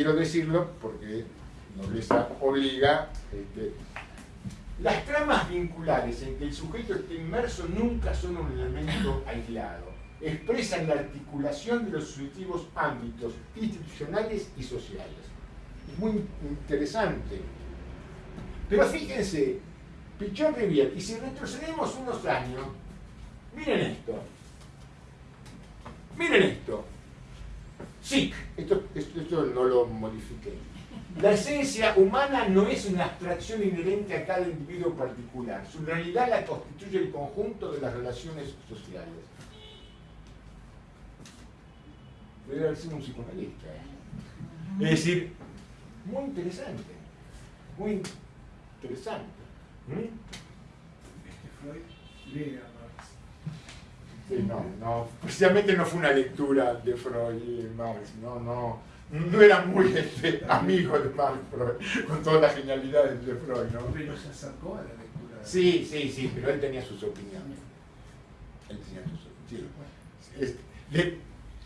quiero decirlo porque nobleza obliga. Este, las tramas vinculares en que el sujeto esté inmerso nunca son un elemento aislado. Expresan la articulación de los sucesivos ámbitos institucionales y sociales. Es muy interesante. Pero fíjense, Pichón Rivier, y si retrocedemos unos años, miren esto. Miren esto. Sí, esto, esto, no lo modifiqué. La esencia humana no es una abstracción inherente a cada individuo particular. Su realidad la constituye el conjunto de las relaciones sociales. Debe haber sido un psicoanalista. ¿eh? Es decir, muy interesante. Muy interesante. ¿Mm? Freud lee no, no, precisamente no fue una lectura de Freud y Marx, no, no, no era muy este, amigo de Marx Freud, con todas las genialidades de Freud, ¿no? Pero se acercó a la lectura. Sí, sí, sí, pero él tenía sus opiniones. Él tenía sus opiniones. Este,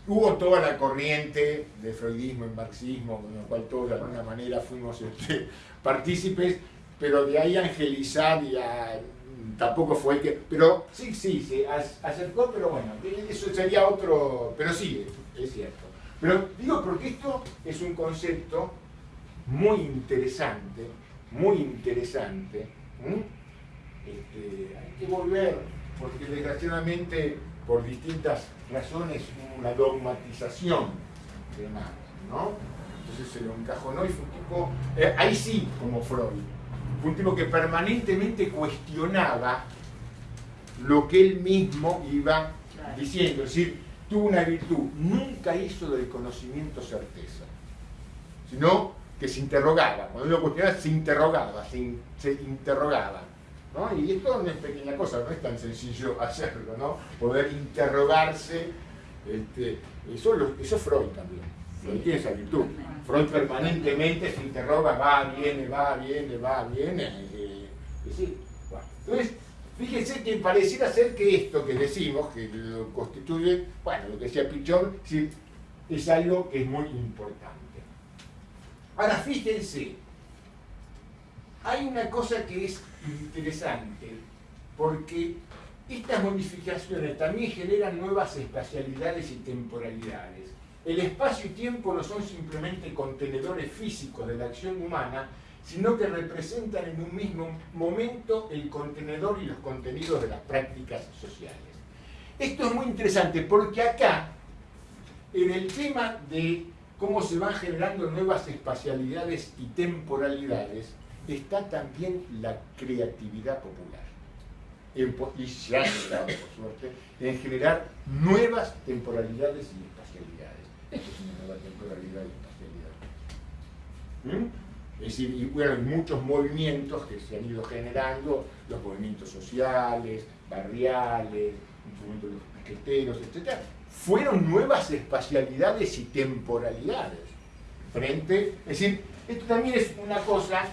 hubo toda la corriente de freudismo y marxismo, con lo cual todos de alguna manera fuimos este, partícipes, pero de ahí a angelizar y a tampoco fue que, pero sí, sí, se acercó, pero bueno, eso sería otro, pero sí, es cierto. Pero digo porque esto es un concepto muy interesante, muy interesante. Este, hay que volver, porque desgraciadamente por distintas razones hubo una dogmatización de Marx, ¿no? Entonces se lo encajonó y fue un tipo, eh, ahí sí, como Freud, un tipo que permanentemente cuestionaba lo que él mismo iba diciendo. Es decir, tuvo una virtud, nunca hizo del conocimiento certeza, sino que se interrogaba. Cuando lo cuestionaba, se interrogaba, se, interrogaba. Y esto no es pequeña cosa, no es tan sencillo hacerlo, ¿no? Poder interrogarse, este, eso, eso es Freud también, Freud tiene esa virtud. Freud permanentemente se interroga, va, viene, va, viene, va, viene. Eh, Entonces, fíjense que pareciera ser que esto que decimos, que lo constituye, bueno, lo que decía Pichón, es algo que es muy importante. Ahora, fíjense, hay una cosa que es interesante, porque estas modificaciones también generan nuevas espacialidades y temporalidades. El espacio y tiempo no son simplemente contenedores físicos de la acción humana, sino que representan en un mismo momento el contenedor y los contenidos de las prácticas sociales. Esto es muy interesante porque acá, en el tema de cómo se van generando nuevas espacialidades y temporalidades, está también la creatividad popular. y se ha generado, por suerte, en generar nuevas temporalidades y esto nueva temporalidad y espacialidad. ¿Mm? Es decir, y muchos movimientos que se han ido generando, los movimientos sociales, barriales, de los piqueteros, etc. Fueron nuevas espacialidades y temporalidades. Frente, es decir, esto también es una cosa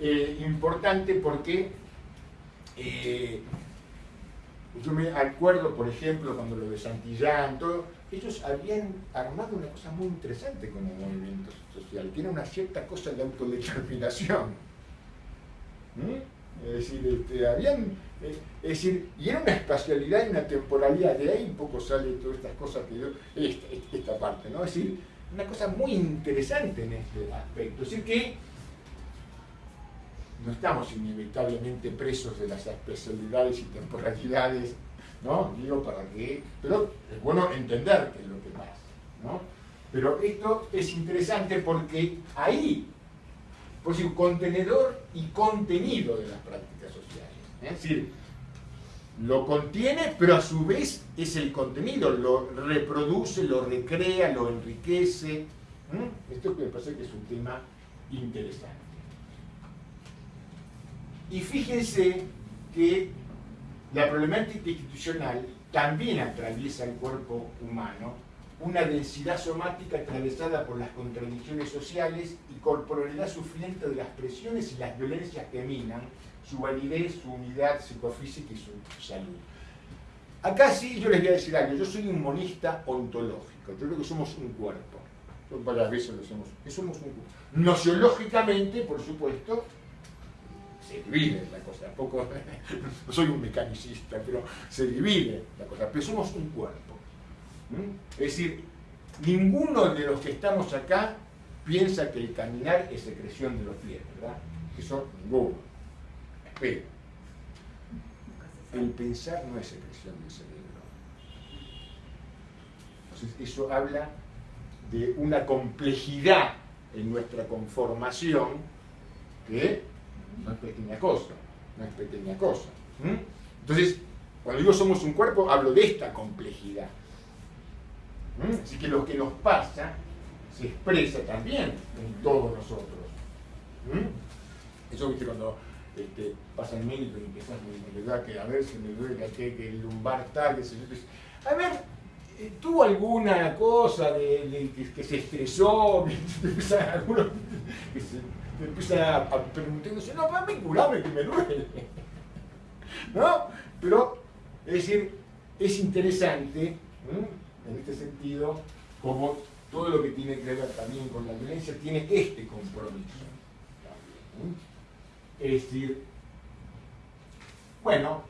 eh, importante porque eh, yo me acuerdo, por ejemplo, cuando lo de Santillán, todo, ellos habían armado una cosa muy interesante como movimiento social, era una cierta cosa de autodeterminación. ¿Mm? Es decir, este, habían, eh, es decir, y era una espacialidad y una temporalidad, de ahí un poco sale todas estas cosas que yo, esta, esta parte, ¿no? Es decir, una cosa muy interesante en este aspecto. Es decir que no estamos inevitablemente presos de las especialidades y temporalidades ¿no? Digo, para qué, pero es bueno entender qué es lo que pasa, ¿no? Pero esto es interesante porque ahí, por decir, contenedor y contenido de las prácticas sociales. ¿eh? Es decir, lo contiene, pero a su vez es el contenido, lo reproduce, lo recrea, lo enriquece. Esto me parece que es un tema interesante. Y fíjense que la problemática institucional también atraviesa el cuerpo humano, una densidad somática atravesada por las contradicciones sociales y corporalidad sufriente de las presiones y las violencias que minan su validez, su unidad psicofísica y su salud. Acá sí yo les voy a decir algo, yo soy un monista ontológico, yo creo que somos un cuerpo. varias veces lo hacemos, que somos un cuerpo. Nociológicamente, por supuesto, se divide la cosa, tampoco, no soy un mecanicista, pero se divide la cosa, pero somos un cuerpo. Es decir, ninguno de los que estamos acá piensa que el caminar es secreción de los pies, ¿verdad? Eso ninguno. Espero. El pensar no es secreción del cerebro. Entonces, eso habla de una complejidad en nuestra conformación que no es pequeña cosa, no es pequeña cosa. Entonces, cuando digo somos un cuerpo, hablo de esta complejidad. Así que lo que nos pasa se expresa también en todos nosotros. Eso viste cuando este, pasa el médico y empiezas a que a ver si me duele que, que el lumbar tal, que se, a ver, eh, ¿tuvo alguna cosa de, que, se estresó? Empieza, que se, empieza a, a preguntarse, no, para vincularme que me duele. ¿No? Pero, es decir, es interesante, en este sentido, como todo lo que tiene que ver también con la violencia tiene este compromiso. Es decir, bueno,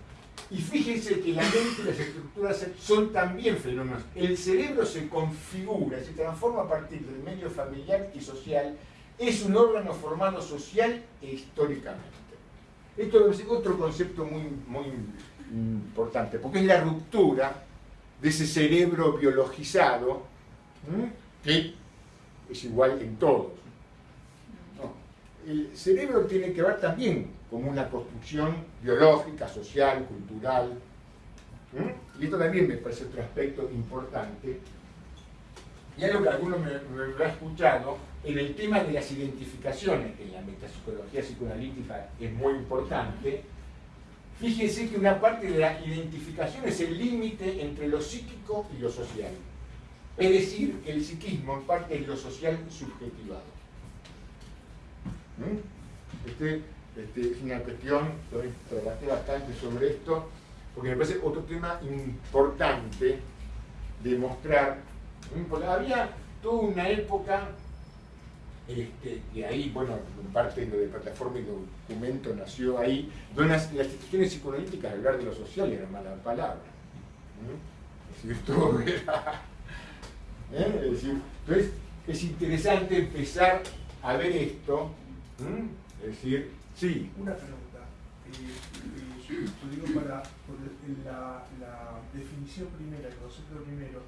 y fíjense que la mente y las estructuras son también fenómenos. El cerebro se configura, se transforma a partir del medio familiar y social, es un órgano formado social e históricamente. Esto es otro concepto muy, muy importante, porque es la ruptura de ese cerebro biologizado que es igual en todos. El cerebro tiene que ver también con una construcción biológica, social, cultural. Y esto también me parece otro aspecto importante. Y algo que alguno me, me ha escuchado, en el tema de las identificaciones, que en la metapsicología psicoanalítica es muy importante, fíjense que una parte de la identificación es el límite entre lo psíquico y lo social. Es decir, el psiquismo en parte es lo social subjetivado. ¿Mm? Este, este, es una cuestión, trabajé bastante sobre esto, porque me parece otro tema importante de mostrar. Porque había toda una época, este, que ahí, bueno, en parte lo de plataforma y documento nació ahí, donde las, instituciones psicoanalíticas hablar de lo social era mala palabra. Es decir, todo era ¿eh? Entonces es interesante empezar a ver esto. Es decir, sí. Una pregunta. Eh, digo para la, definición primera, el concepto primero,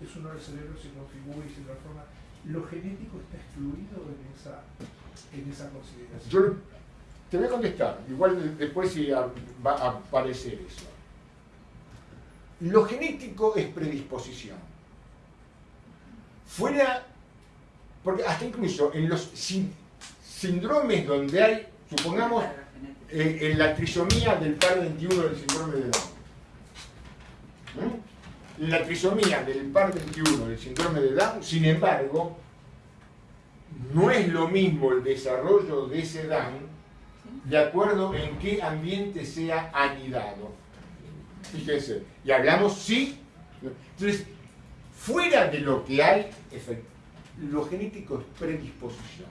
es uno del cerebro se configura y se transforma. ¿Lo genético está excluido en esa, en esa consideración? Yo te voy a contestar, igual después si va a aparecer eso. Lo genético es predisposición fuera, porque hasta incluso en los síndromes donde hay, supongamos, eh, en la trisomía del par 21 del síndrome de Down. La trisomía del par 21 del síndrome de Down, sin embargo, no es lo mismo el desarrollo de ese Down de acuerdo en qué ambiente sea anidado. Fíjense, y hablamos sí. Entonces, fuera de lo que hay, lo genético es predisposición.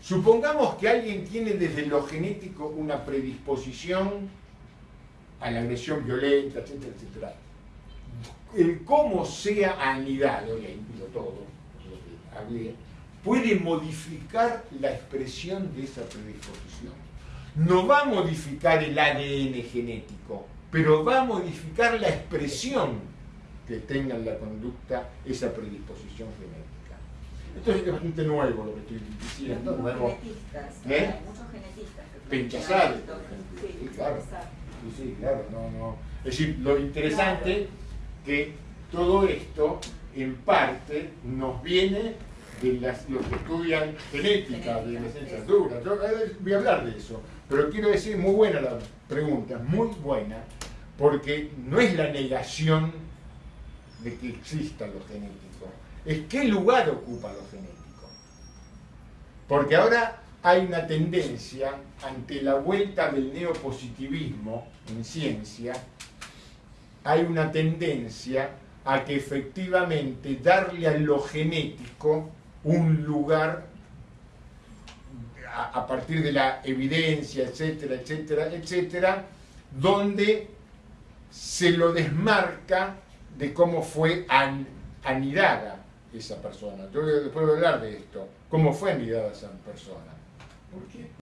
Supongamos que alguien tiene desde lo genético una predisposición a la agresión violenta, etcétera, etcétera. El cómo sea anidado, y ahí todo, lo que puede modificar la expresión de esa predisposición. No va a modificar el ADN genético, pero va a modificar la expresión que tengan la conducta esa predisposición genética. Esto es bastante nuevo lo que estoy diciendo. Muchos nuevo. genetistas, ¿Eh? muchos genetistas. Penchazar. Sí, sí, claro. Sí, sí, claro. No, no. Es decir, lo interesante que todo esto en parte nos viene de las, los que estudian genética, de la licenciatura. Yo eh, voy a hablar de eso, pero quiero decir, muy buena la pregunta, muy buena, porque no es la negación de que exista lo genético, es qué lugar ocupa lo genético. Porque ahora hay una tendencia ante la vuelta del neopositivismo en ciencia, hay una tendencia a que efectivamente darle a lo genético un lugar a, partir de la evidencia, etcétera, etcétera, etcétera, donde se lo desmarca de cómo fue an- anidada esa persona. Yo después voy a hablar de esto, cómo fue anidada esa persona. ¿Por qué?